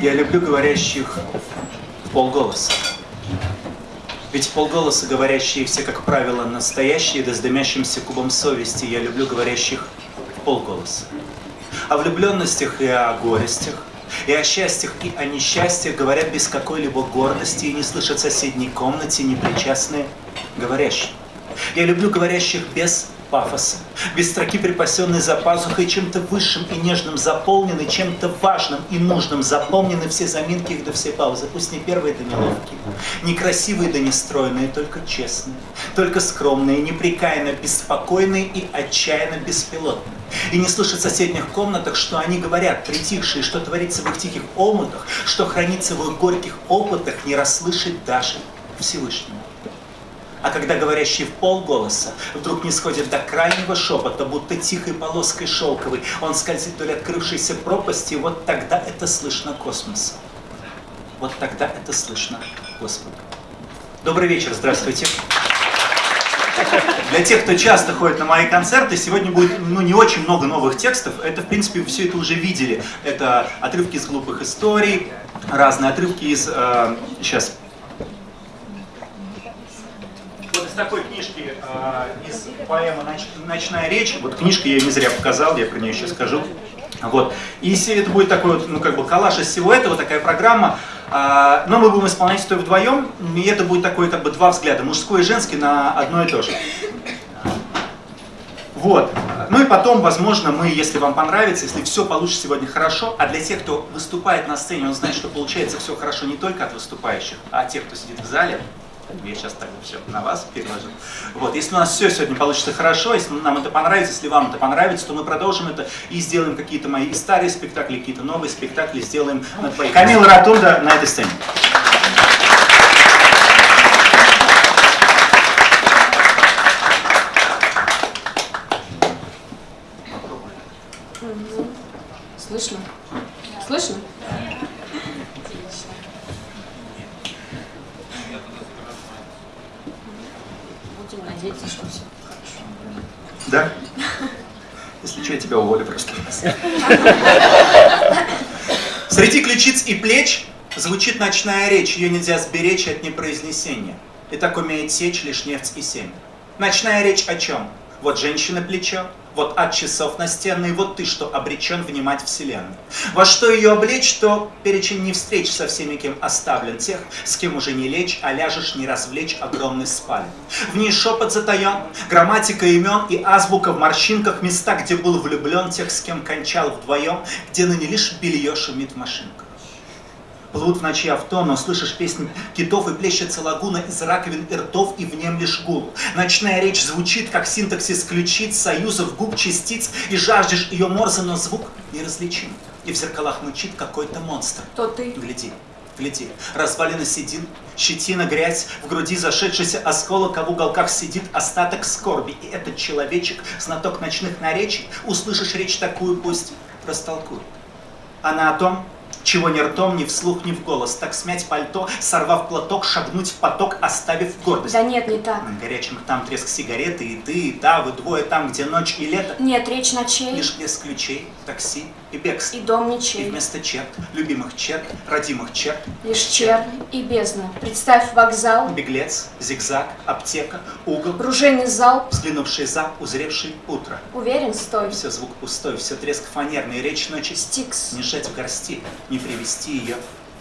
Я люблю говорящих в полголоса. Ведь полголоса говорящие все, как правило, настоящие, да с дымящимся кубом совести. Я люблю говорящих в полголоса. О влюбленностях и о горестях, и о счастьях, и о несчастьях говорят без какой-либо гордости и не слышат в соседней комнате непричастные говорящие. Я люблю говорящих без пафоса, без строки, припасенной за пазухой, чем-то высшим и нежным заполнены, чем-то важным и нужным заполнены все заминки их да все паузы. Пусть не первые да не ловкие, не красивые да не стройные, только честные, только скромные, непрекаянно беспокойные и отчаянно беспилотные. И не слышат в соседних комнатах, что они говорят, притихшие, что творится в их тихих омутах, что хранится в их горьких опытах, не расслышать даже Всевышнему. А когда говорящий в полголоса вдруг не сходит до крайнего шепота, будто тихой полоской шелковой, он скользит вдоль открывшейся пропасти, вот тогда это слышно космоса. Вот тогда это слышно Господа. Добрый вечер, здравствуйте. Для тех, кто часто ходит на мои концерты, сегодня будет ну, не очень много новых текстов. Это, в принципе, все это уже видели. Это отрывки из глупых историй, разные отрывки из... Э, сейчас, вот из такой книжки, Ноч, «Ночная речь», вот книжка, я ее не зря показал, я про нее еще скажу. Вот. И если это будет такой вот, ну, как бы коллаж из всего этого, такая программа, э, но мы будем исполнять это вдвоем, и это будет такой, как бы, два взгляда, мужской и женский на одно и то же. Вот. Ну и потом, возможно, мы, если вам понравится, если все получится сегодня хорошо, а для тех, кто выступает на сцене, он знает, что получается все хорошо не только от выступающих, а от тех, кто сидит в зале, я сейчас так все на вас переложу. Вот, если у нас все сегодня получится хорошо, если нам это понравится, если вам это понравится, то мы продолжим это и сделаем какие-то мои и старые спектакли, какие-то новые спектакли сделаем на твоих. Камила Ратунда на этой сцене. Слышно? Слышно? Хорошо. Да? Если что, я тебя уволю просто. Среди ключиц и плеч звучит ночная речь, ее нельзя сберечь от непроизнесения. И так умеет сечь лишь нефть и семя. Ночная речь о чем? Вот женщина плечо, вот от часов настенные, вот ты, что обречен внимать вселенной. Во что ее облечь, то перечень не встреч со всеми, кем оставлен, тех, с кем уже не лечь, а ляжешь не развлечь огромный спален. В ней шепот затаен, грамматика имен и азбука в морщинках, места, где был влюблен, тех, с кем кончал вдвоем, где ныне лишь белье шумит в машинках. Плывут в ночи авто, но слышишь песни китов и плещется лагуна из раковин и ртов и в нем лишь гул. Ночная речь звучит, как синтаксис ключиц, союзов губ частиц, и жаждешь ее морза, но звук неразличим. И в зеркалах мычит какой-то монстр. То ты. Гляди, гляди, развалины седин, щетина, грязь, в груди зашедшийся осколок, а в уголках сидит остаток скорби. И этот человечек, знаток ночных наречий, услышишь речь такую, пусть растолкует. Она о том, чего ни ртом, ни вслух, ни в голос. Так смять пальто, сорвав платок, шагнуть в поток, оставив гордость. Да нет, не так. Горячим там треск сигареты, и ты, и та, вы двое там, где ночь и лето. Нет, речь ночей. Лишь без ключей, такси и бегство. И дом И ничей. вместо черт, любимых черт, родимых черт, Лишь чернь и бездна. Представь вокзал, беглец, зигзаг, аптека, угол, ружейный залп. взглянувший за, узревший утро. Уверен, стой. Все звук пустой, все треск фанерный, речь ночи Стикс. не сжать в горсти, не привести ее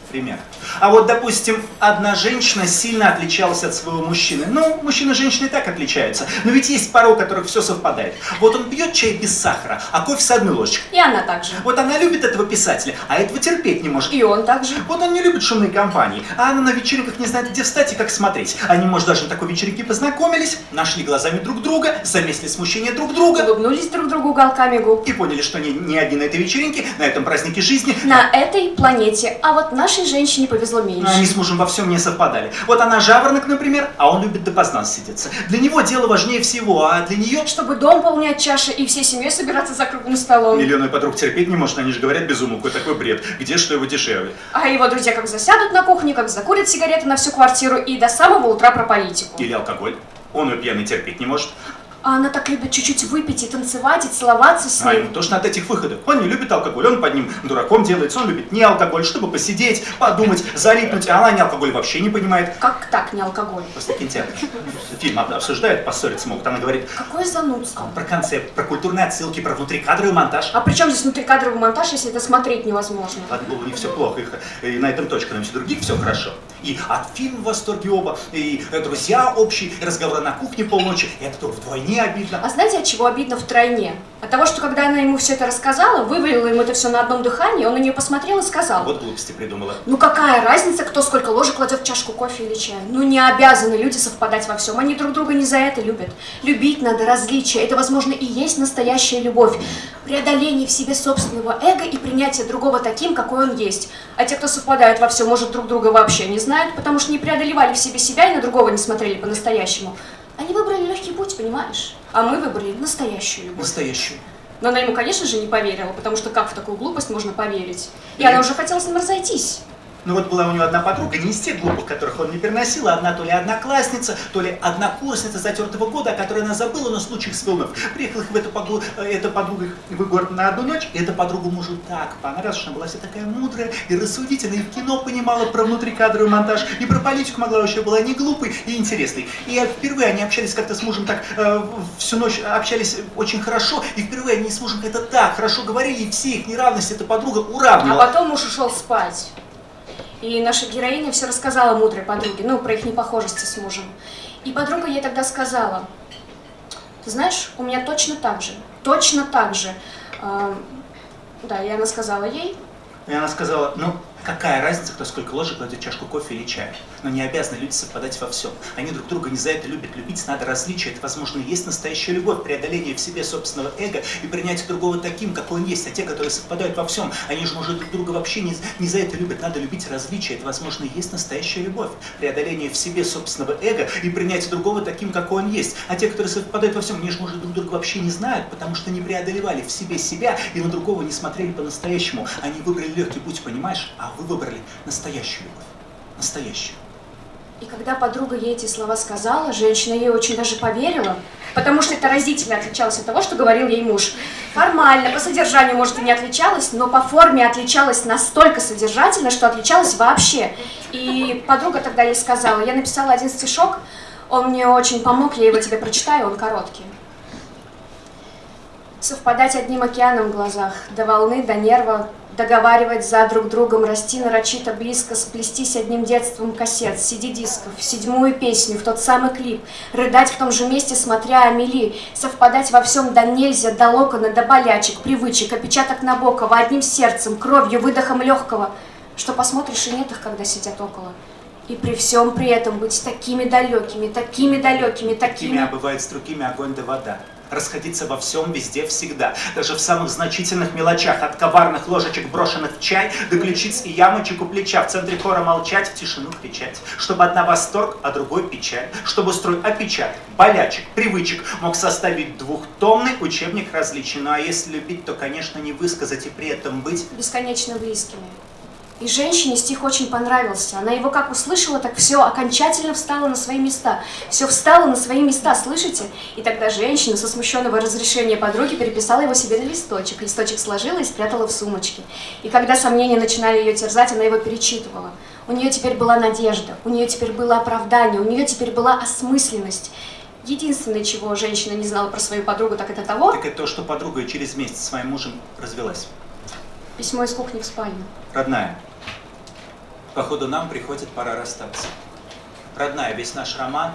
пример. А вот, допустим, одна женщина сильно отличалась от своего мужчины. Ну, мужчина и женщина и так отличаются. Но ведь есть пары, у которых все совпадает. Вот он пьет чай без сахара, а кофе с одной ложечкой. И она также. Вот она любит этого писателя, а этого терпеть не может. И он также. Вот он не любит шумные компании, а она на вечеринках не знает, где встать и как смотреть. Они, может, даже на такой вечеринке познакомились, нашли глазами друг друга, заметили смущение друг друга Улыбнулись друг другу уголками губ. и поняли, что они не одни на этой вечеринке, на этом празднике жизни. На этой планете. А вот нашей женщине повезло меньше. они с мужем во всем не совпадали. Вот она жаворонок, например, а он любит допоздна сидеться. Для него дело важнее всего, а для нее... Чтобы дом полнять чаши и всей семьей собираться за круглым столом. Миллионы подруг терпеть не может, они же говорят без умолку, такой бред. Где что его дешевле? А его друзья как засядут на кухне, как закурят сигареты на всю квартиру и до самого утра про политику. Или алкоголь. Он ее пьяный терпеть не может. А она так любит чуть-чуть выпить и танцевать, и целоваться с А ним. ему тошно от этих выходов. Он не любит алкоголь, он под ним дураком делается, он любит не алкоголь, чтобы посидеть, подумать, залипнуть, а она не алкоголь вообще не понимает. Как так, не алкоголь? После кинотеатра. Фильм об- обсуждают, поссориться могут. Она говорит Какое занудство. про концепт, про культурные отсылки, про внутрикадровый монтаж. А при чем здесь внутрикадровый монтаж, если это смотреть невозможно? Ладно, было не все плохо, их, и на этом точка, на все других все хорошо. И от фильма в восторге оба, и друзья общие, и разговоры на кухне полночи, и это только вдвойне обидно. А знаете, от чего обидно втройне? От того, что когда она ему все это рассказала, вывалила ему это все на одном дыхании, он на нее посмотрел и сказал, Вот глупости придумала. ну какая разница, кто сколько ложек кладет в чашку кофе или чая? Ну не обязаны люди совпадать во всем, они друг друга не за это любят. Любить надо различия, это, возможно, и есть настоящая любовь. Преодоление в себе собственного эго и принятие другого таким, какой он есть. А те, кто совпадают во всем, может, друг друга вообще не знают, потому что не преодолевали в себе себя и на другого не смотрели по-настоящему. Они выбрали легкий путь, понимаешь? А мы выбрали настоящую любовь. Настоящую. Но она ему, конечно же, не поверила, потому что как в такую глупость можно поверить? И она уже хотела с ним разойтись. Ну вот была у него одна подруга, не из тех глупых, которых он не переносил, а одна то ли одноклассница, то ли однокурсница затертого года, о которой она забыла, но случай вспомнив. Приехала их в эту, э, эта подруга в город на одну ночь, и эта подруга мужу так понравилась, что она была вся такая мудрая и рассудительная, и в кино понимала про внутрикадровый монтаж, и про политику могла вообще была не глупой и интересной. И впервые они общались как-то с мужем так, э, всю ночь общались очень хорошо, и впервые они с мужем как-то так хорошо говорили, и все их неравности эта подруга А уравнивала. потом муж ушел спать. И наша героиня все рассказала мудрой подруге, ну, про их непохожести с мужем. И подруга ей тогда сказала, ты знаешь, у меня точно так же, точно так же. А, да, и она сказала ей, И она сказала, ну, какая разница, кто сколько ложек кладет чашку кофе или чая. Но не обязаны люди совпадать во всем. Они друг друга не за это любят. Любить надо различия. Это, возможно, и есть настоящая любовь, преодоление в себе собственного эго и принятие другого таким, какой он есть. А те, которые совпадают во всем, они же, может, друг друга вообще не, не за это любят. Надо любить различия. Это, возможно, и есть настоящая любовь. Преодоление в себе собственного эго и принятие другого таким, какой он есть. А те, которые совпадают во всем, они же, может, друг друга вообще не знают, потому что не преодолевали в себе себя и на другого не смотрели по-настоящему. Они выбрали легкий путь, понимаешь? А вы выбрали настоящую любовь. Настоящую. И когда подруга ей эти слова сказала, женщина ей очень даже поверила, потому что это разительно отличалось от того, что говорил ей муж. Формально, по содержанию, может, и не отличалась, но по форме отличалась настолько содержательно, что отличалась вообще. И подруга тогда ей сказала, я написала один стишок, он мне очень помог, я его тебе прочитаю, он короткий. Совпадать одним океаном в глазах, до волны, до нерва, договаривать за друг другом, расти нарочито близко, сплестись одним детством кассет, CD-дисков, в седьмую песню, в тот самый клип, рыдать в том же месте, смотря Амели, совпадать во всем до нельзя, до локона, до болячек, привычек, опечаток Набокова, одним сердцем, кровью, выдохом легкого, что посмотришь и нет их, когда сидят около. И при всем при этом быть такими далекими, такими далекими, Такими, такими... а бывает с другими огонь да вода. Расходиться во всем, везде, всегда. Даже в самых значительных мелочах. От коварных ложечек, брошенных в чай, до ключиц и ямочек у плеча. В центре хора молчать, в тишину кричать. Чтобы одна восторг, а другой печаль. Чтобы строй опечаток, болячек, привычек мог составить двухтомный учебник различий. Ну а если любить, то, конечно, не высказать и при этом быть бесконечно близкими. И женщине стих очень понравился. Она его как услышала, так все окончательно встало на свои места. Все встало на свои места, слышите? И тогда женщина со смущенного разрешения подруги переписала его себе на листочек. Листочек сложила и спрятала в сумочке. И когда сомнения начинали ее терзать, она его перечитывала. У нее теперь была надежда, у нее теперь было оправдание, у нее теперь была осмысленность. Единственное, чего женщина не знала про свою подругу, так это того, так это то, что подруга через месяц с своим мужем развелась. письмо из кухни в спальню. Родная, походу нам приходит пора расстаться. Родная, весь наш роман,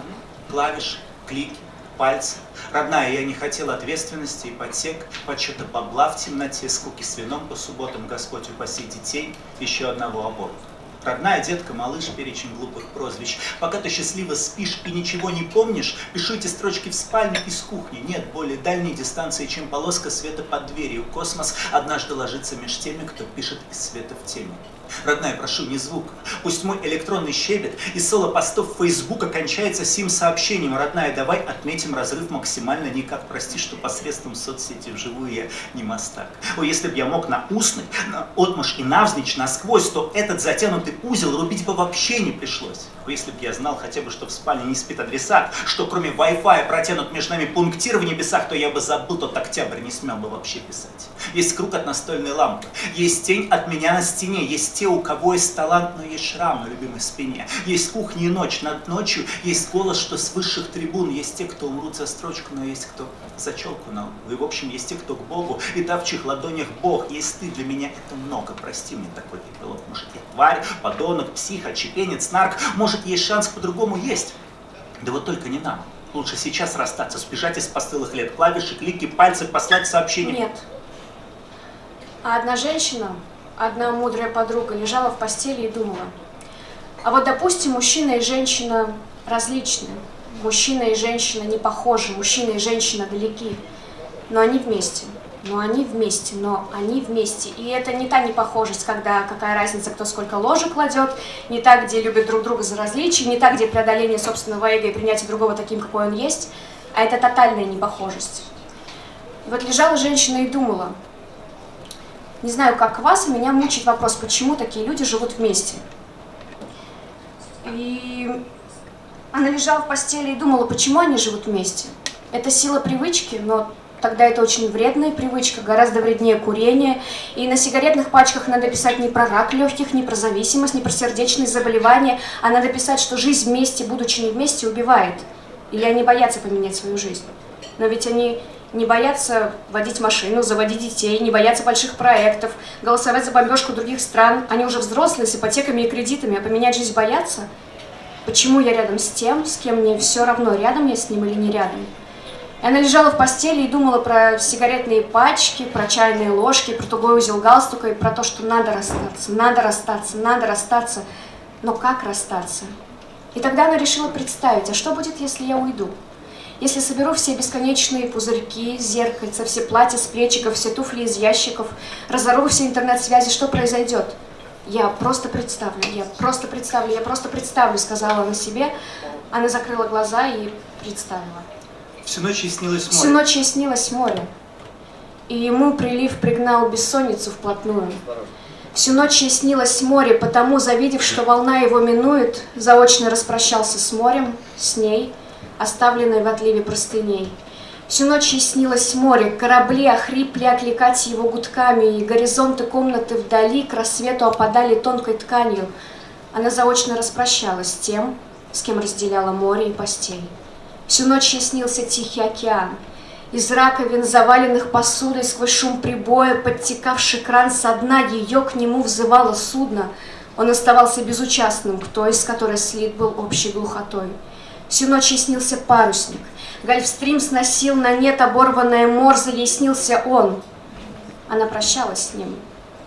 клавиш, клики, пальцы. Родная, я не хотел ответственности и подсек, подсчета бабла в темноте, скуки с вином по субботам, Господь упаси детей, еще одного аборта. Родная детка, малыш, перечень глупых прозвищ. Пока ты счастливо спишь и ничего не помнишь, пишу эти строчки в спальне из кухни. Нет более дальней дистанции, чем полоска света под дверью. Космос однажды ложится меж теми, кто пишет из света в теме. Родная, прошу, не звука. Пусть мой электронный щебет и соло постов Фейсбука кончается сим сообщением. Родная, давай отметим разрыв максимально никак. Прости, что посредством соцсети вживую я не мастак. О, если б я мог на устный, на отмашь и навзничь насквозь, то этот затянутый узел рубить бы вообще не пришлось. Лампы. Если б я знал хотя бы, что в спальне не спит адресат, что кроме Wi-Fi протянут между нами пунктир в небесах, то я бы забыл тот октябрь, не смел бы вообще писать. Есть круг от настольной лампы, есть тень от меня на стене, есть те, у кого есть талант, но есть шрам на любимой спине. Есть кухня и ночь, над ночью есть голос, что с высших трибун, есть те, кто умрут за строчку, но есть кто за челку на И в общем, есть те, кто к Богу, и да в ладонях Бог. Есть ты, для меня это много, прости мне такой пилот. Может, я тварь, подонок, псих, отчепенец, нарк. Может, есть шанс по-другому? Есть. Да вот только не нам. Лучше сейчас расстаться, сбежать из постылых лет, клавиши, клики, пальцы, послать сообщение. Нет. А одна женщина, одна мудрая подруга лежала в постели и думала. А вот, допустим, мужчина и женщина различны. Мужчина и женщина не похожи, мужчина и женщина далеки. Но они вместе но они вместе, но они вместе. И это не та непохожесть, когда какая разница, кто сколько ложек кладет, не та, где любят друг друга за различия, не та, где преодоление собственного эго и принятие другого таким, какой он есть, а это тотальная непохожесть. И вот лежала женщина и думала, не знаю, как вас, а меня мучает вопрос, почему такие люди живут вместе. И она лежала в постели и думала, почему они живут вместе. Это сила привычки, но Тогда это очень вредная привычка, гораздо вреднее курения. И на сигаретных пачках надо писать не про рак легких, не про зависимость, не про сердечные заболевания, а надо писать, что жизнь вместе, будучи не вместе, убивает. Или они боятся поменять свою жизнь. Но ведь они не боятся водить машину, заводить детей, не боятся больших проектов, голосовать за бомбежку других стран. Они уже взрослые, с ипотеками и кредитами, а поменять жизнь боятся? Почему я рядом с тем, с кем мне все равно, рядом я с ним или не рядом? Она лежала в постели и думала про сигаретные пачки, про чайные ложки, про тугой узел галстука и про то, что надо расстаться, надо расстаться, надо расстаться. Но как расстаться? И тогда она решила представить, а что будет, если я уйду? Если соберу все бесконечные пузырьки, зеркальца, все платья с плечиков, все туфли из ящиков, разорву все интернет-связи, что произойдет? Я просто представлю, я просто представлю, я просто представлю, сказала она себе. Она закрыла глаза и представила. Всю ночь ей снилось море. Всю ночь ей снилось море. И ему прилив пригнал бессонницу вплотную. Всю ночь ей снилось море, потому, завидев, что волна его минует, заочно распрощался с морем, с ней, оставленной в отливе простыней. Всю ночь ей снилось море, корабли охрипли окликать его гудками, и горизонты комнаты вдали к рассвету опадали тонкой тканью. Она заочно распрощалась с тем, с кем разделяла море и постель. Всю ночь ей снился Тихий океан. Из раковин, заваленных посудой, сквозь шум прибоя, подтекавший кран со дна, ее к нему взывало судно. Он оставался безучастным к той, с которой слит был общей глухотой. Всю ночь ей снился парусник. Гольфстрим сносил на нет оборванное морзе, ей снился он. Она прощалась с ним.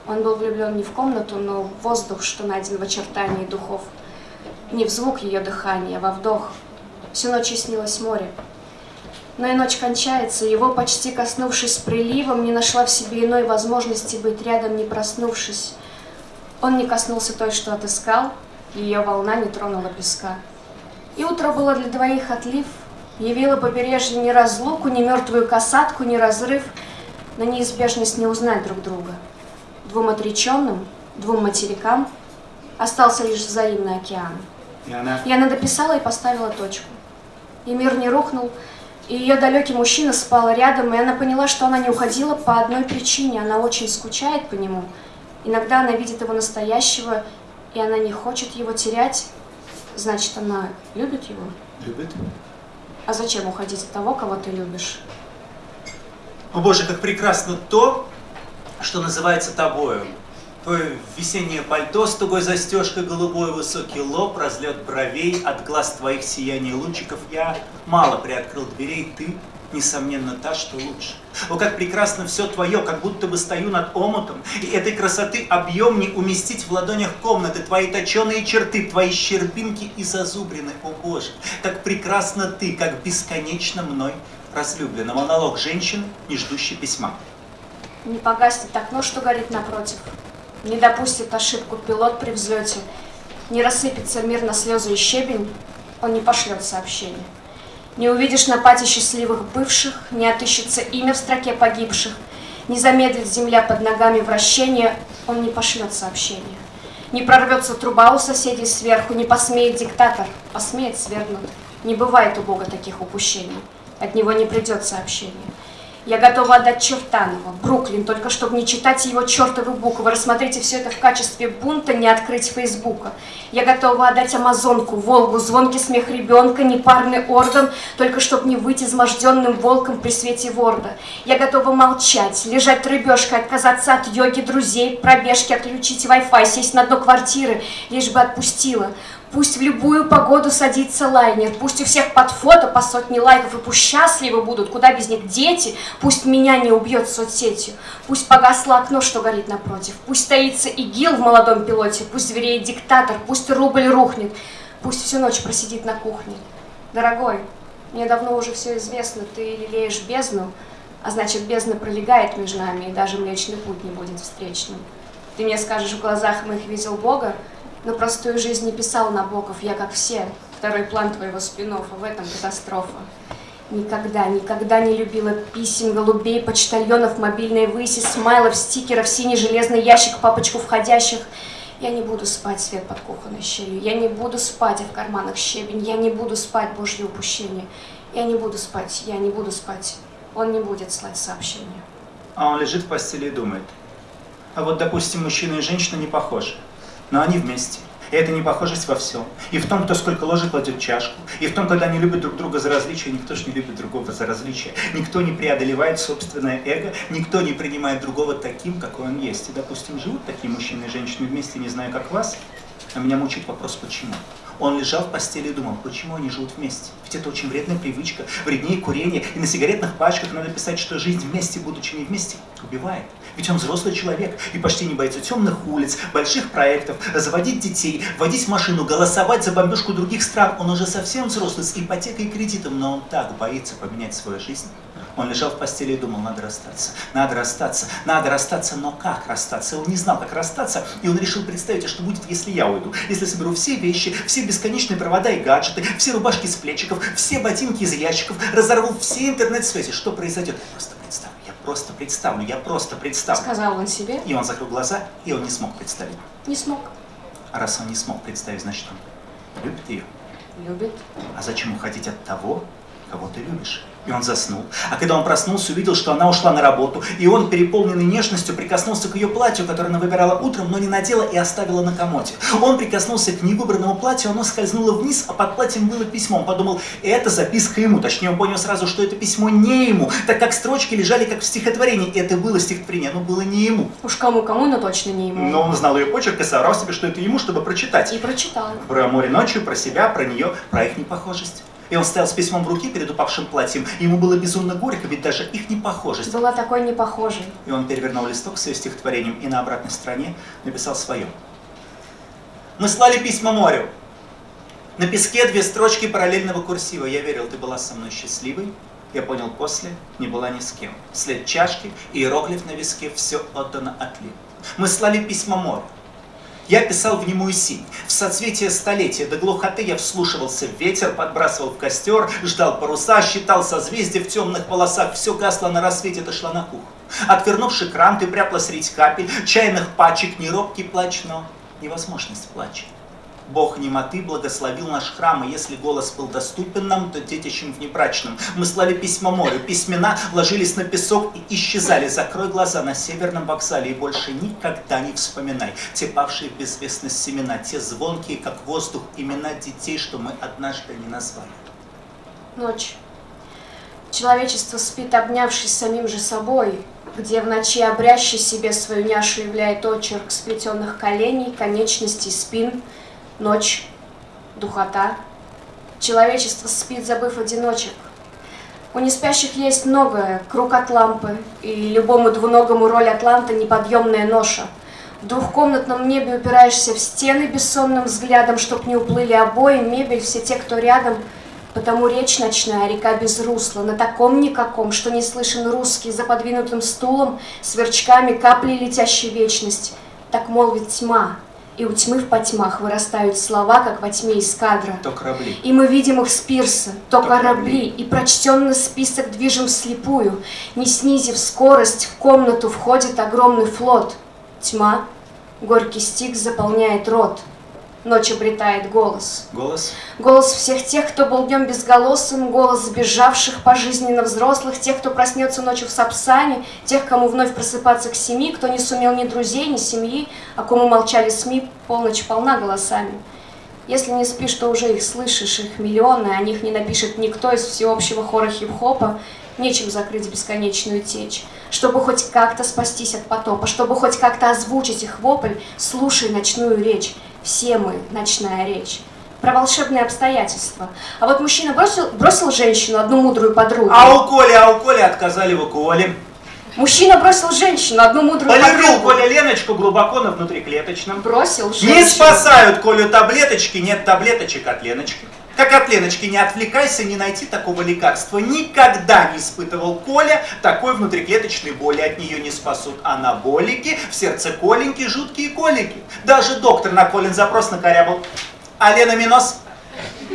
Он был влюблен не в комнату, но в воздух, что найден в очертании духов. Не в звук ее дыхания, а во вдох — Всю ночь снилось море. Но и ночь кончается, его, почти коснувшись приливом, не нашла в себе иной возможности быть рядом, не проснувшись. Он не коснулся той, что отыскал, ее волна не тронула песка. И утро было для двоих отлив, явило побережье ни разлуку, ни мертвую касатку, ни разрыв, на неизбежность не узнать друг друга. Двум отреченным, двум материкам остался лишь взаимный океан. И она... И она дописала и поставила точку и мир не рухнул, и ее далекий мужчина спал рядом, и она поняла, что она не уходила по одной причине, она очень скучает по нему. Иногда она видит его настоящего, и она не хочет его терять, значит, она любит его. Любит? А зачем уходить от того, кого ты любишь? О боже, как прекрасно то, что называется тобою. Твое весеннее пальто с тугой застежкой, голубой высокий лоб, разлет бровей, от глаз твоих сияний лучиков. Я мало приоткрыл дверей, ты, несомненно, та, что лучше. О, как прекрасно все твое, как будто бы стою над омутом, и этой красоты объем не уместить в ладонях комнаты, твои точеные черты, твои щербинки и зазубрины, о боже, как прекрасно ты, как бесконечно мной разлюблена. Монолог женщин, не ждущий письма. Не погаснет окно, что горит напротив не допустит ошибку пилот при взлете, не рассыпется мир на слезы и щебень, он не пошлет сообщение. Не увидишь на пати счастливых бывших, не отыщется имя в строке погибших, не замедлит земля под ногами вращения, он не пошлет сообщение. Не прорвется труба у соседей сверху, не посмеет диктатор, посмеет свергнуть. Не бывает у Бога таких упущений. От него не придет сообщение. Я готова отдать Чертанова, Бруклин, только чтобы не читать его чертовы буквы. Рассмотрите все это в качестве бунта, не открыть Фейсбука. Я готова отдать Амазонку, Волгу, звонкий смех ребенка, непарный орган, только чтобы не выйти изможденным волком при свете ворда. Я готова молчать, лежать рыбешкой, отказаться от йоги, друзей, пробежки, отключить Wi-Fi, сесть на дно квартиры, лишь бы отпустила. Пусть в любую погоду садится лайнер, пусть у всех под фото по сотне лайков, и пусть счастливы будут, куда без них дети, пусть меня не убьет соцсетью, пусть погасло окно, что горит напротив, пусть стоится ИГИЛ в молодом пилоте, пусть звереет диктатор, пусть рубль рухнет, пусть всю ночь просидит на кухне. Дорогой, мне давно уже все известно, ты лелеешь бездну, а значит бездна пролегает между нами, и даже Млечный Путь не будет встречным. Ты мне скажешь, в глазах моих видел Бога, но простую жизнь не писал Набоков, я как все. Второй план твоего спин а в этом катастрофа. Никогда, никогда не любила писем, голубей, почтальонов, мобильной выси, смайлов, стикеров, синий железный ящик, папочку входящих. Я не буду спать свет под кухонной щелью, я не буду спать, а в карманах щебень, я не буду спать, божье упущение. Я не буду спать, я не буду спать. Он не будет слать сообщения. А он лежит в постели и думает. А вот, допустим, мужчина и женщина не похожи но они вместе. И это непохожесть во всем. И в том, кто сколько ложек кладет чашку. И в том, когда они любят друг друга за различия, никто же не любит другого за различия. Никто не преодолевает собственное эго, никто не принимает другого таким, какой он есть. И, допустим, живут такие мужчины и женщины вместе, не знаю, как вас, а меня мучает вопрос, почему. Он лежал в постели и думал, почему они живут вместе? Ведь это очень вредная привычка, вреднее курения. И на сигаретных пачках надо писать, что жизнь вместе, будучи не вместе, убивает. Ведь он взрослый человек и почти не боится темных улиц, больших проектов, заводить детей, водить машину, голосовать за бомбежку других стран. Он уже совсем взрослый с ипотекой и кредитом, но он так боится поменять свою жизнь. Он лежал в постели и думал, надо расстаться, надо расстаться, надо расстаться, но как расстаться? Он не знал, как расстаться, и он решил представить, а что будет, если я уйду, если соберу все вещи, все бесконечные провода и гаджеты, все рубашки с плечиков, все ботинки из ящиков, разорву все интернет-связи, что произойдет? Я просто представлю, я просто представлю, я просто представлю. Сказал он себе. И он закрыл глаза, и он не смог представить. Не смог. А раз он не смог представить, значит он любит ее. Любит. А зачем уходить от того, кого ты любишь? И он заснул. А когда он проснулся, увидел, что она ушла на работу. И он, переполненный нежностью, прикоснулся к ее платью, которое она выбирала утром, но не надела и оставила на комоде. Он прикоснулся к невыбранному платью, оно скользнуло вниз, а под платьем было письмо. Он подумал, это записка ему. Точнее, он понял сразу, что это письмо не ему, так как строчки лежали как в стихотворении. Это было стихотворение, оно было не ему. Уж кому-кому, но точно не ему. Но он знал ее почерк и соврал себе, что это ему, чтобы прочитать. И прочитал. Про море ночью, про себя, про нее, про их непохожесть. И он стоял с письмом в руке перед упавшим платьем, ему было безумно горько, ведь даже их непохожесть. Была такой непохожей. И он перевернул листок с ее стихотворением и на обратной стороне написал свое. Мы слали письма морю. На песке две строчки параллельного курсива. Я верил, ты была со мной счастливой. Я понял после, не была ни с кем. След чашки иероглиф на виске, все отдано отлив. Мы слали письма морю. Я писал в немую синь. В соцветие столетия до глухоты я вслушивался в ветер, подбрасывал в костер, ждал паруса, считал созвездия в темных полосах. Все гасло на рассвете, дошла на кухню. Отвернувший кран, ты пряпла средь капель, чайных пачек, не робкий плач, но невозможность плача. Бог немоты благословил наш храм, и если голос был доступен нам, то детищем внебрачным. Мы слали письма морю, письмена ложились на песок и исчезали. Закрой глаза на северном вокзале и больше никогда не вспоминай те павшие в безвестность семена, те звонкие, как воздух, имена детей, что мы однажды не назвали. Ночь. Человечество спит, обнявшись самим же собой, где в ночи обрящий себе свою няшу являет очерк сплетенных коленей, конечностей, спин — Ночь, духота. Человечество спит, забыв одиночек. У неспящих есть многое, круг от лампы, и любому двуногому роль Атланта неподъемная ноша. В двухкомнатном небе упираешься в стены бессонным взглядом, чтоб не уплыли обои, мебель, все те, кто рядом. Потому речь ночная, река без русла, на таком никаком, что не слышен русский за подвинутым стулом, сверчками капли летящей вечность. Так молвит тьма, и у тьмы в потьмах вырастают слова, как во тьме из кадра. То корабли. И мы видим их с пирса, то, то корабли, корабли. и прочтенный список движем слепую. Не снизив скорость, в комнату входит огромный флот. Тьма, Горький стих заполняет рот. Ночь обретает голос. Голос? Голос всех тех, кто был днем безголосым, голос сбежавших пожизненно взрослых, тех, кто проснется ночью в Сапсане, тех, кому вновь просыпаться к семи, кто не сумел ни друзей, ни семьи, а кому молчали СМИ, полночь полна голосами. Если не спишь, то уже их слышишь, их миллионы, о них не напишет никто из всеобщего хора хип-хопа, нечем закрыть бесконечную течь. Чтобы хоть как-то спастись от потопа, чтобы хоть как-то озвучить их вопль, слушай ночную речь. Все мы – ночная речь. Про волшебные обстоятельства. А вот мужчина бросил, бросил женщину, одну мудрую подругу. А у Коли, а у Коли отказали в уколе. Мужчина бросил женщину, одну мудрую подругу. Коля Леночку глубоко на внутриклеточном. Бросил женщину. Не спасают Колю таблеточки, нет таблеточек от Леночки. Как от Леночки, не отвлекайся, не найти такого лекарства. Никогда не испытывал Коля такой внутриклеточной боли. От нее не спасут анаболики, в сердце коленьки, жуткие колики. Даже доктор на Колин запрос накорябал. А Лена Минос?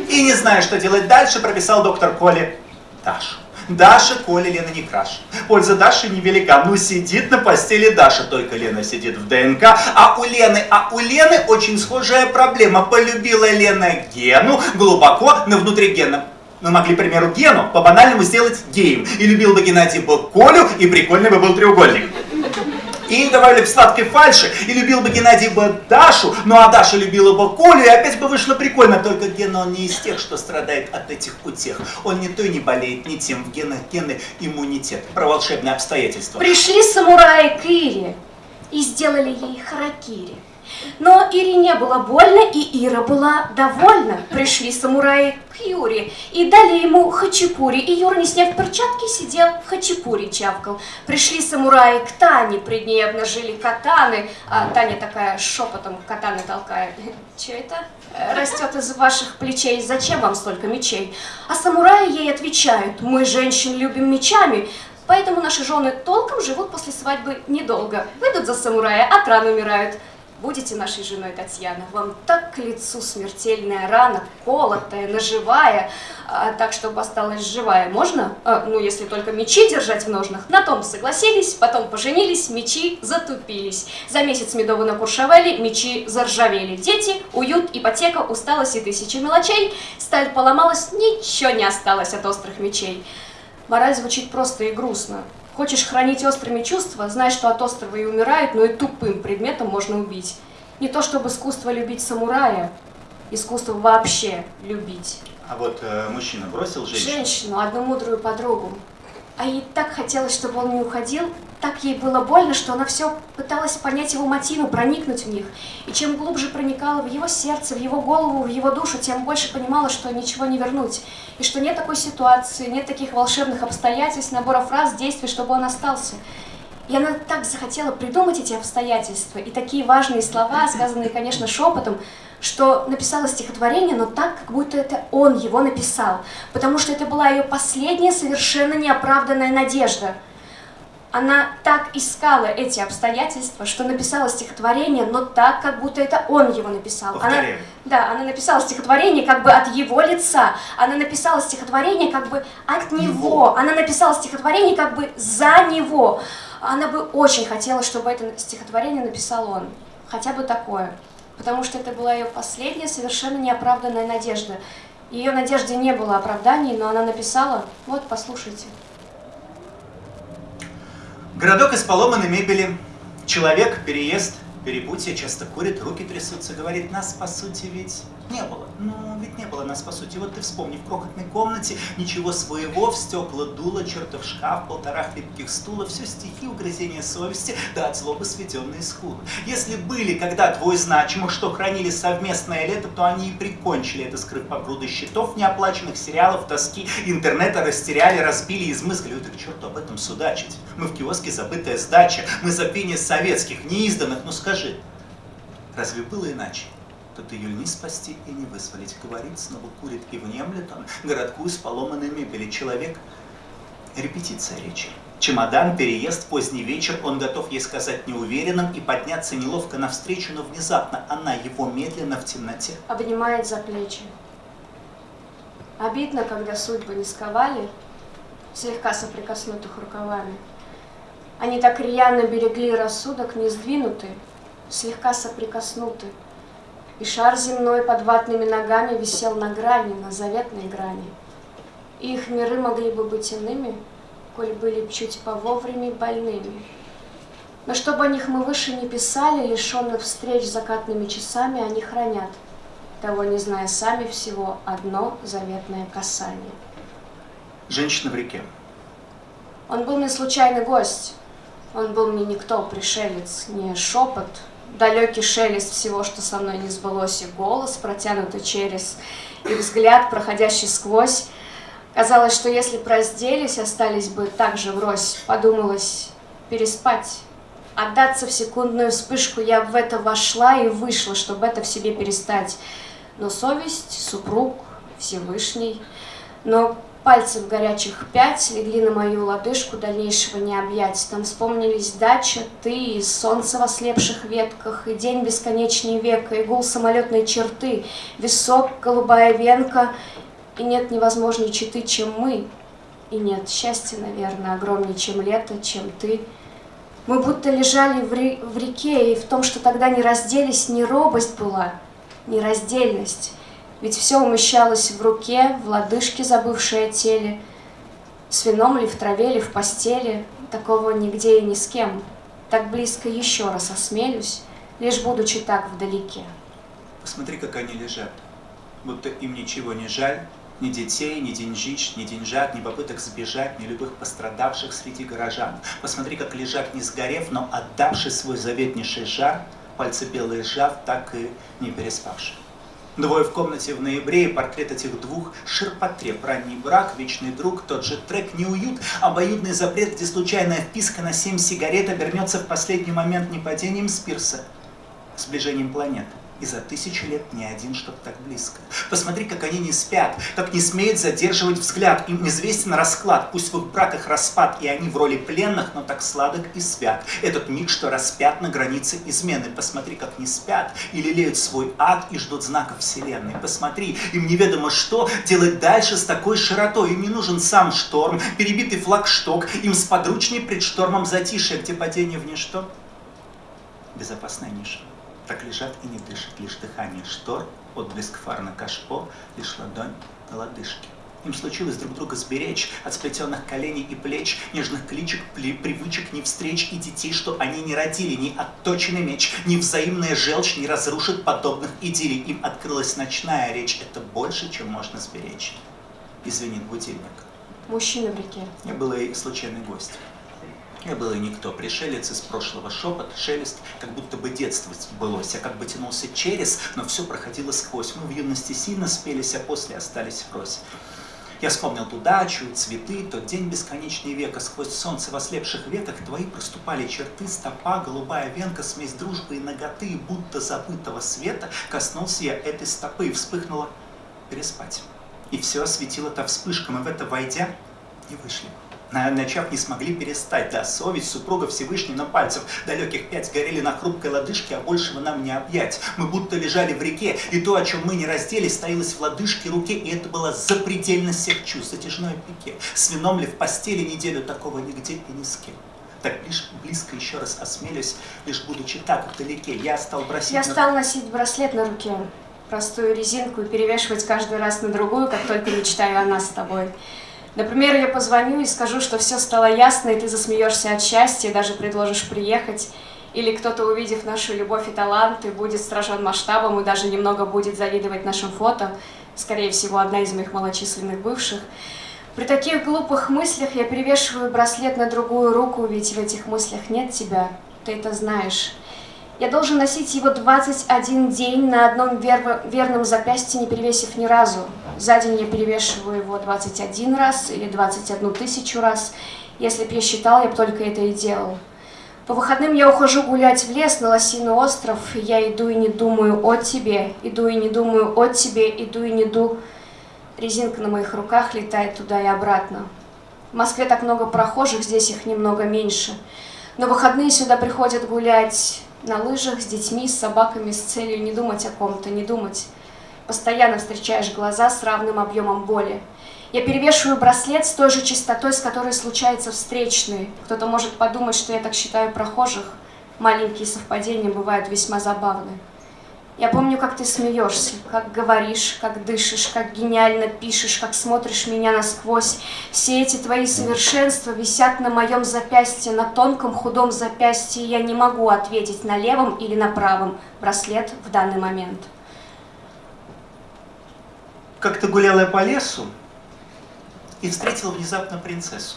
И не зная, что делать дальше, прописал доктор Коле Дашу. Даша, Коля, Лена не краше. Польза Даши невелика. Ну, сидит на постели Даша, только Лена сидит в ДНК. А у Лены, а у Лены очень схожая проблема. Полюбила Лена Гену глубоко на внутригенном. Мы могли, к примеру, Гену по-банальному сделать геем. И любил бы Геннадий бы Колю, и прикольный бы был треугольник. И добавили бы сладкой фальши, и любил бы Геннадий бы Дашу, ну а Даша любила бы Колю, и опять бы вышло прикольно. Только Гена, он не из тех, что страдает от этих утех. Он не той не болеет, не тем. В генах гены иммунитет. Про волшебные обстоятельства. Пришли самураи к и сделали ей харакири. Но Ире не было больно, и Ира была довольна. Пришли самураи к Юре и дали ему хачапури. И Юра, не сняв перчатки, сидел в хачапури чавкал. Пришли самураи к Тане, пред ней обнажили катаны. А Таня такая шепотом катаны толкает. Че это? Э, Растет из ваших плечей. Зачем вам столько мечей? А самураи ей отвечают. Мы женщин любим мечами. Поэтому наши жены толком живут после свадьбы недолго. Выйдут за самурая, от ран умирают. Будете нашей женой, Татьяна, вам так к лицу смертельная рана, колотая, наживая, а, так, чтобы осталась живая. Можно? А, ну, если только мечи держать в ножнах. На том согласились, потом поженились, мечи затупились. За месяц медовы накуршевали, мечи заржавели. Дети, уют, ипотека, усталость и тысячи мелочей. Сталь поломалась, ничего не осталось от острых мечей. Мораль звучит просто и грустно. Хочешь хранить острыми чувства, знай, что от острова и умирают, но и тупым предметом можно убить. Не то чтобы искусство любить самурая, искусство вообще любить. А вот э, мужчина бросил женщину. Женщину, одну мудрую подругу. А ей так хотелось, чтобы он не уходил, так ей было больно, что она все пыталась понять его мотивы, проникнуть в них. И чем глубже проникала в его сердце, в его голову, в его душу, тем больше понимала, что ничего не вернуть. И что нет такой ситуации, нет таких волшебных обстоятельств, набора фраз, действий, чтобы он остался. И она так захотела придумать эти обстоятельства и такие важные слова, сказанные, конечно, шепотом, что написала стихотворение, но так, как будто это он его написал, потому что это была ее последняя совершенно неоправданная надежда. Она так искала эти обстоятельства, что написала стихотворение, но так, как будто это он его написал. Она, да, она написала стихотворение как бы от его лица. Она написала стихотворение как бы от него. Его. Она написала стихотворение как бы за него. Она бы очень хотела, чтобы это стихотворение написал он. Хотя бы такое. Потому что это была ее последняя совершенно неоправданная надежда. Ее надежде не было оправданий, но она написала, вот, послушайте. Городок из поломанной мебели. Человек, переезд, перепутье, часто курит, руки трясутся, говорит, нас по сути ведь не было. Ну, ведь не было нас по сути. Вот ты вспомни, в крохотной комнате ничего своего, в стекла дуло, чертов шкаф, полтора хлипких стула, все стихи, угрызения совести, да от злобы сведенные скулы. Если были когда двое значимых, что хранили совместное лето, то они и прикончили это, скрыв по груды счетов, неоплаченных сериалов, тоски, интернета растеряли, разбили, измыскали. Ой, так черту об этом судачить. Мы в киоске забытая сдача, мы забвение советских, неизданных, ну скажи, разве было иначе? Тут ее не спасти и не вызволить. Говорит, снова курит и внемлет он городку из поломанной мебели. Человек – репетиция речи. Чемодан, переезд, поздний вечер, он готов ей сказать неуверенным и подняться неловко навстречу, но внезапно она его медленно в темноте. Обнимает за плечи. Обидно, когда судьбы не сковали, слегка соприкоснутых рукавами. Они так рьяно берегли рассудок, не сдвинутый, слегка соприкоснуты. И шар земной под ватными ногами висел на грани, на заветной грани. И их миры могли бы быть иными, коль были б чуть по вовремя больными. Но чтобы о них мы выше не писали, лишенных встреч закатными часами, они хранят, того не зная сами всего, одно заветное касание. Женщина в реке. Он был мне случайный гость, он был мне никто, пришелец, не шепот, далекий шелест всего, что со мной не сбылось, и голос, протянутый через, и взгляд, проходящий сквозь. Казалось, что если б разделись, остались бы так же врозь, подумалось переспать. Отдаться в секундную вспышку я в это вошла и вышла, чтобы это в себе перестать. Но совесть, супруг, Всевышний, но Пальцев горячих пять легли на мою лодыжку, дальнейшего не объять. Там вспомнились дача, ты и солнце в ослепших ветках, и день бесконечней века, и гул самолетной черты, висок, голубая венка, и нет невозможней читы, чем мы, и нет счастья, наверное, огромнее, чем лето, чем ты. Мы будто лежали в, ре в реке, и в том, что тогда не разделись, не робость была, не раздельность. Ведь все умещалось в руке, в лодыжке, забывшей о теле, с вином ли в траве, ли в постели, такого нигде и ни с кем. Так близко еще раз осмелюсь, лишь будучи так вдалеке. Посмотри, как они лежат, будто им ничего не жаль, ни детей, ни деньжищ, ни деньжат, ни попыток сбежать, ни любых пострадавших среди горожан. Посмотри, как лежат, не сгорев, но отдавший свой заветнейший жар, пальцы белые сжав, так и не переспавший. Двое в комнате в ноябре, и портрет этих двух, ширпотреб, ранний брак, вечный друг, тот же трек, неуют, обоюдный запрет, где случайная вписка на семь сигарет обернется в последний момент не падением Спирса, сближением планет и за тысячу лет ни один, чтоб так близко. Посмотри, как они не спят, как не смеют задерживать взгляд. Им известен расклад, пусть в их браках распад, и они в роли пленных, но так сладок и свят. Этот миг, что распят на границе измены. Посмотри, как не спят и лелеют свой ад и ждут знаков вселенной. Посмотри, им неведомо что делать дальше с такой широтой. Им не нужен сам шторм, перебитый флагшток, им сподручней пред штормом затишье, где падение в ничто. Безопасная ниша. Так лежат и не дышат, лишь дыхание штор, отблеск фар на кашпо, лишь ладонь на лодыжке. Им случилось друг друга сберечь от сплетенных коленей и плеч, нежных кличек, привычек, ни встреч и детей, что они не родили, ни отточенный меч, ни взаимная желчь не разрушит подобных идиллий. Им открылась ночная речь, это больше, чем можно сберечь. Извинит будильник. Мужчина в реке. Я был и случайный гость. Я был и никто, пришелец из прошлого, шепот, шелест, как будто бы детство сбылось, я как бы тянулся через, но все проходило сквозь. Мы в юности сильно спелись, а после остались врозь. Я вспомнил ту дачу, цветы, тот день бесконечный века, сквозь солнце в ослепших ветах твои проступали черты, стопа, голубая венка, смесь дружбы и ноготы, будто забытого света, коснулся я этой стопы и вспыхнула переспать. И все осветило та вспышка, мы в это войдя не вышли начав не смогли перестать. Да, совесть супруга Всевышний на пальцев далеких пять горели на хрупкой лодыжке, а большего нам не объять. Мы будто лежали в реке, и то, о чем мы не разделись, стоилось в лодыжке руке, и это было запредельность всех чувств, затяжной пике. С вином ли в постели неделю такого нигде и ни с кем. Так лишь близко еще раз осмелюсь, лишь будучи так вдалеке, я стал бросить... Я на... стал носить браслет на руке, простую резинку и перевешивать каждый раз на другую, как только мечтаю о нас с тобой. Например, я позвоню и скажу, что все стало ясно, и ты засмеешься от счастья, даже предложишь приехать. Или кто-то, увидев нашу любовь и таланты, будет сражен масштабом и даже немного будет завидовать нашим фото. Скорее всего, одна из моих малочисленных бывших. При таких глупых мыслях я перевешиваю браслет на другую руку, ведь в этих мыслях нет тебя. Ты это знаешь. Я должен носить его 21 день на одном вер... верном запястье, не перевесив ни разу. За день я перевешиваю его 21 раз или 21 тысячу раз. Если б я считал, я бы только это и делал. По выходным я ухожу гулять в лес на Лосиный остров, я иду и не думаю о тебе, иду и не думаю о тебе, иду и не ду. Резинка на моих руках летает туда и обратно. В Москве так много прохожих, здесь их немного меньше. Но выходные сюда приходят гулять на лыжах с детьми, с собаками, с целью не думать о ком-то, не думать. Постоянно встречаешь глаза с равным объемом боли. Я перевешиваю браслет с той же частотой, с которой случаются встречные. Кто-то может подумать, что я так считаю прохожих. Маленькие совпадения бывают весьма забавны. Я помню, как ты смеешься, как говоришь, как дышишь, как гениально пишешь, как смотришь меня насквозь. Все эти твои совершенства висят на моем запястье, на тонком худом запястье. Я не могу ответить на левом или на правом браслет в данный момент. Как-то гуляла я по лесу и встретила внезапно принцессу.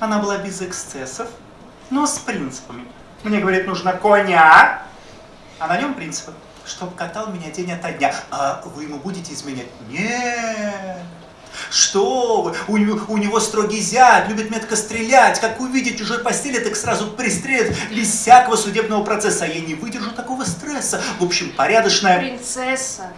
Она была без эксцессов, но с принципами. Мне, говорит, нужно коня, а на нем принципы, чтоб катал меня день ото дня. А вы ему будете изменять? Нет. Что вы? У, него- у него строгий зять, любит метко стрелять. Как увидит чужой постели, так сразу пристрелит без всякого судебного процесса. А я не выдержу такого стресса. В общем, порядочная... Принцесса.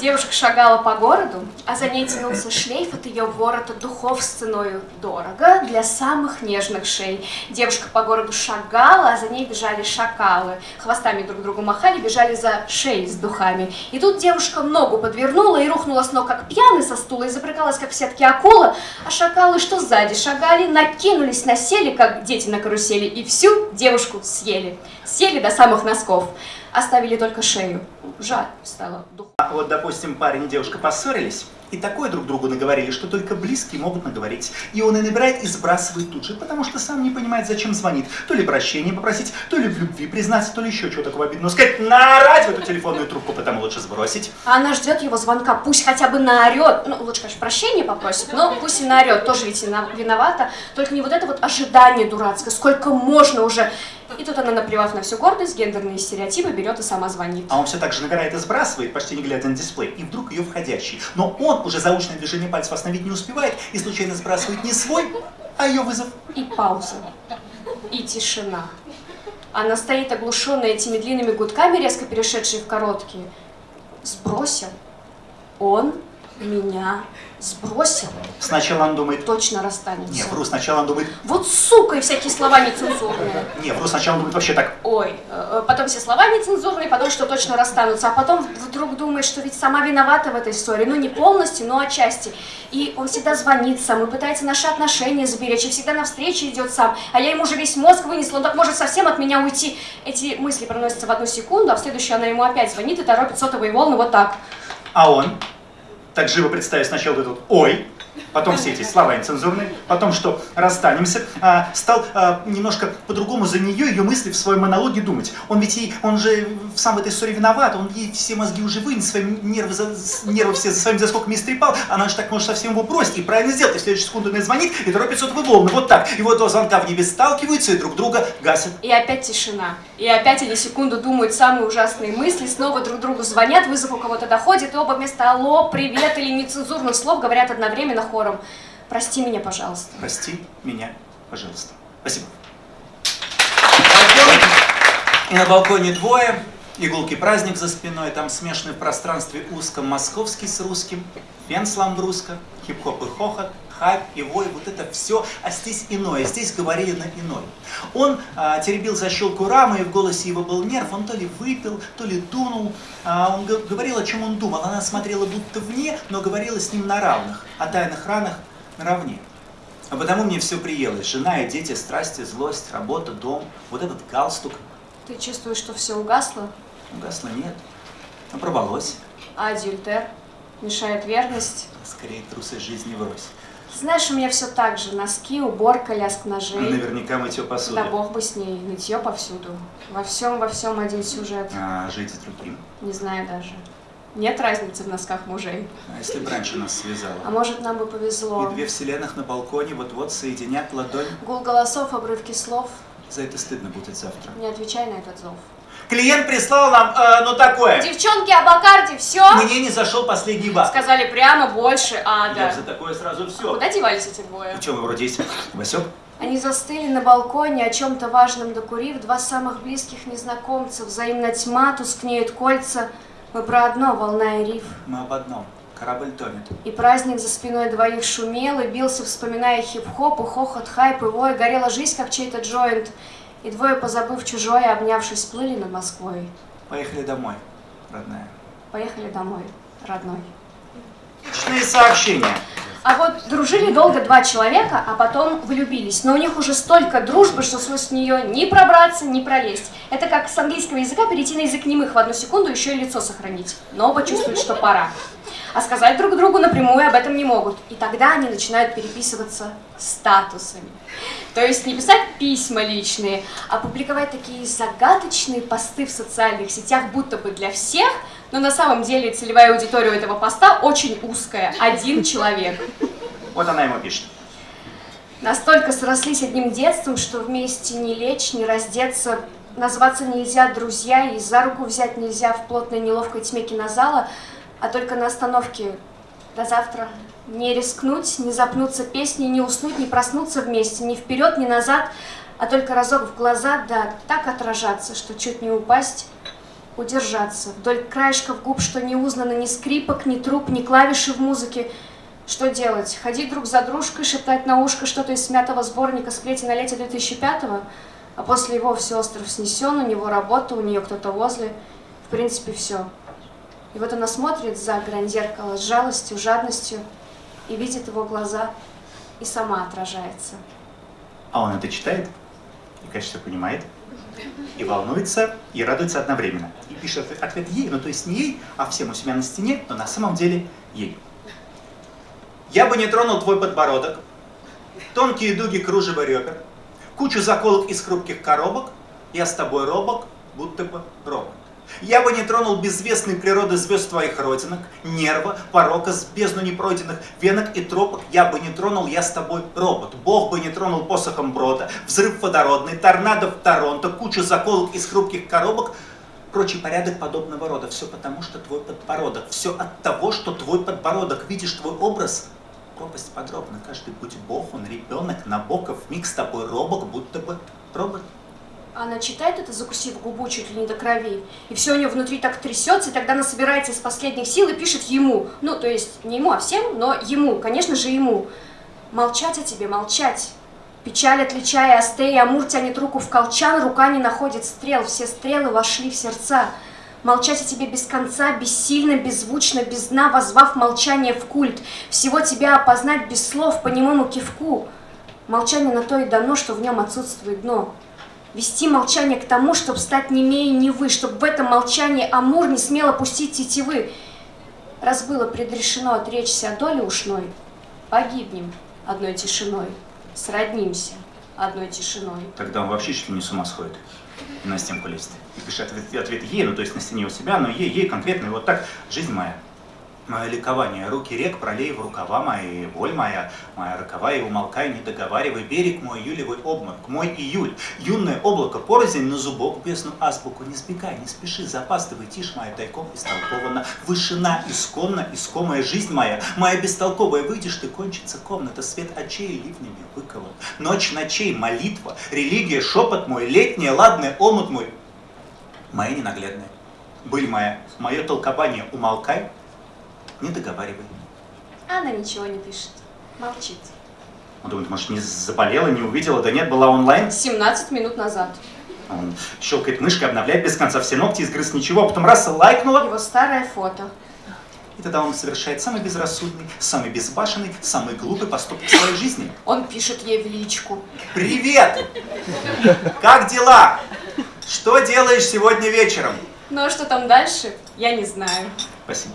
Девушка шагала по городу, а за ней тянулся шлейф от ее ворота духов с ценою дорого для самых нежных шей. Девушка по городу шагала, а за ней бежали шакалы. Хвостами друг другу махали, бежали за шеей с духами. И тут девушка ногу подвернула и рухнула с ног, как пьяный со стула, и запрыгалась, как в сетке акула. А шакалы, что сзади шагали, накинулись, насели, как дети на карусели, и всю девушку съели. Съели до самых носков. Оставили только шею. Жаль стало духу. А Вот, допустим, парень и девушка поссорились, и такое друг другу наговорили, что только близкие могут наговорить. И он и набирает, и сбрасывает тут же, потому что сам не понимает, зачем звонит. То ли прощения попросить, то ли в любви признаться, то ли еще чего такого обидного сказать. Наорать в эту телефонную трубку, потому лучше сбросить. А она ждет его звонка, пусть хотя бы наорет. Ну, лучше, конечно, прощения попросит, но пусть и наорет, тоже ведь виновата. Только не вот это вот ожидание дурацкое, сколько можно уже. И тут она, наплевав на всю гордость, гендерные стереотипы, берет и сама звонит. А он все так же набирает и сбрасывает, почти не глядя на дисплей, и вдруг ее входящий. Но он уже заученное движение пальцев остановить не успевает и случайно сбрасывает не свой, а ее вызов. И пауза. И тишина. Она стоит оглушенная этими длинными гудками, резко перешедшие в короткие. Сбросил. Он меня сбросил. Сначала он думает, Точно расстанемся. не, вру, сначала он думает, Вот сука и всякие слова нецензурные. не, вру, сначала он думает вообще так, Ой, э, потом все слова нецензурные, потом что точно расстанутся, а потом вдруг думает, что ведь сама виновата в этой ссоре, ну не полностью, но отчасти. И он всегда звонит сам, и пытается наши отношения сберечь, и всегда навстречу идет сам, а я ему уже весь мозг вынесла, он так может совсем от меня уйти. Эти мысли проносятся в одну секунду, а в следующую она ему опять звонит и торопит сотовые волны вот так. А он, так живо представив сначала этот «ой», потом все эти слова нецензурные, потом что расстанемся, а, стал а, немножко по-другому за нее, ее мысли в своем монологе думать. Он ведь ей, он же сам в этой ссоре виноват, он ей все мозги уже вынес, свои нервы, за- нервы все за своими заскоками истрепал, она же так может совсем его бросить и правильно сделать, и в следующую секунду мне звонит и торопит сотовые волны, вот так. И вот два звонка в небе сталкиваются и друг друга гасят. И опять тишина. И опять они секунду думают самые ужасные мысли, снова друг другу звонят, вызов у кого-то доходит, и оба вместо «алло», «привет» или нецензурных слов говорят одновременно хором «прости меня, пожалуйста». Прости меня, пожалуйста. Спасибо. Балкон. И на балконе двое. Игулки праздник за спиной. Там смешанный в пространстве узком московский с русским. Фен сламбруска, хип-хоп и хохот, хайп и вой. Вот это все. А здесь иное. Здесь говорили на иной. Он а, теребил защелку рамы, и в голосе его был нерв. Он то ли выпил, то ли дунул. А, он говорил, о чем он думал. Она смотрела будто вне, но говорила с ним на равных. О тайных ранах наравне. А потому мне все приелось. Жена и дети, страсти, злость, работа, дом, вот этот галстук. Ты чувствуешь, что все угасло, Угасло нет. Но проболось. а адюльтер мешает верность. Скорее трусы жизни врозь. Знаешь, у меня все так же. Носки, уборка, лязг ножей. Наверняка мытье посуды. Да бог бы с ней, нытье повсюду. Во всем, во всем один сюжет. А жить с другим. Не знаю даже. Нет разницы в носках мужей. А если бы раньше нас связало? А может, нам бы И повезло. две вселенных на балконе вот-вот соединят ладонь. Гул голосов, обрывки слов. За это стыдно будет завтра. Не отвечай на этот зов. Клиент прислал нам, э, ну такое. Девчонки, о Бакарде, все? Мне не зашел последний бак. Сказали прямо больше Я ада. за такое сразу все. Куда девались эти двое? Ну что, вы вроде есть? Васек? Они застыли на балконе, о чем-то важном докурив, два самых близких незнакомца. Взаимно тьма, тускнеют кольца. Мы про одно, волна и риф. Мы об одном. Корабль тонет. И праздник за спиной двоих шумел и бился, вспоминая хип-хоп, и хохот, хайп, и вой. Горела жизнь, как чей-то джойнт. И двое, позабыв чужое, обнявшись, плыли над Москвой. Поехали домой, родная. Поехали домой, родной. Личные сообщения. А вот дружили долго два человека, а потом влюбились. Но у них уже столько дружбы, что сквозь нее ни пробраться, ни пролезть. Это как с английского языка перейти на язык немых в одну секунду, еще и лицо сохранить. Но оба чувствуют, что пора. А сказать друг другу напрямую об этом не могут. И тогда они начинают переписываться статусами. То есть не писать письма личные, а публиковать такие загадочные посты в социальных сетях, будто бы для всех, но на самом деле целевая аудитория этого поста очень узкая, один человек. Вот она ему пишет. Настолько срослись одним детством, что вместе не лечь, не раздеться, назваться нельзя друзья, и за руку взять нельзя в плотной неловкой тьме кинозала, а только на остановке до завтра. Не рискнуть, не запнуться песней, не уснуть, не проснуться вместе, ни вперед, ни назад, а только разок в глаза, да так отражаться, что чуть не упасть, удержаться. Вдоль краешков губ, что не узнано ни скрипок, ни труб, ни клавиши в музыке. Что делать? Ходить друг за дружкой, шептать на ушко что-то из смятого сборника «Сплети на лете 2005-го», а после его все остров снесен, у него работа, у нее кто-то возле. В принципе, все. И вот она смотрит за грань зеркала с жалостью, жадностью, и видит его глаза, и сама отражается. А он это читает и, конечно, все понимает, и волнуется, и радуется одновременно. И пишет ответ ей, ну то есть не ей, а всем у себя на стене, но на самом деле ей. Я бы не тронул твой подбородок, тонкие дуги кружева ребер, кучу заколок из хрупких коробок, я с тобой робок, будто бы робот. Я бы не тронул безвестной природы звезд твоих родинок, нерва, порока с бездну непройденных венок и тропок. Я бы не тронул, я с тобой робот. Бог бы не тронул посохом брода, взрыв водородный, торнадо в Торонто, куча заколок из хрупких коробок, прочий порядок подобного рода. Все потому, что твой подбородок. Все от того, что твой подбородок. Видишь твой образ? Пропасть подробно. Каждый путь Бог, он ребенок, Набоков, миг с тобой робок, будто бы робот. Она читает это, закусив губу чуть ли не до крови, и все у нее внутри так трясется, и тогда она собирается из последних сил и пишет ему. Ну, то есть не ему, а всем, но ему, конечно же ему. Молчать о тебе, молчать. Печаль, отличая Астей, Амур тянет руку в колчан, рука не находит стрел, все стрелы вошли в сердца. Молчать о тебе без конца, бессильно, беззвучно, без дна, возвав молчание в культ. Всего тебя опознать без слов по немому кивку. Молчание на то и дано, что в нем отсутствует дно. Вести молчание к тому, чтобы стать немее не вы, чтобы в этом молчании Амур не смел опустить тетивы. Раз было предрешено отречься о доле ушной, погибнем одной тишиной, сроднимся одной тишиной. Тогда он вообще чуть ли не с ума сходит. На стенку лезет. И пишет ответ, ответ ей, ну то есть на стене у себя, но ей, ей конкретно, и вот так, жизнь моя мое ликование, руки рек пролей в рукава мои, боль моя, моя роковая, умолкай, не договаривай, берег мой, июлевый обморок, мой июль, юное облако, порознь на зубок, бездну азбуку, не сбегай, не спеши, запаздывай, тишь моя тайком истолкована, вышина исконно, искомая жизнь моя, моя бестолковая, выйдешь ты, кончится комната, свет очей ливнями выкован, ночь ночей, молитва, религия, шепот мой, летняя, ладная, омут мой, моя ненаглядная, быль моя, мое толкование, умолкай, не договаривай. Она ничего не пишет, молчит. Он думает, может, не заболела, не увидела, да нет, была онлайн. 17 минут назад. Он щелкает мышкой, обновляет без конца все ногти, изгрыз ничего, а потом раз лайкнула. Его старое фото. И тогда он совершает самый безрассудный, самый безбашенный, самый глупый поступок в своей жизни. Он пишет ей в личку. Привет! Как дела? Что делаешь сегодня вечером? Ну а что там дальше, я не знаю. Спасибо.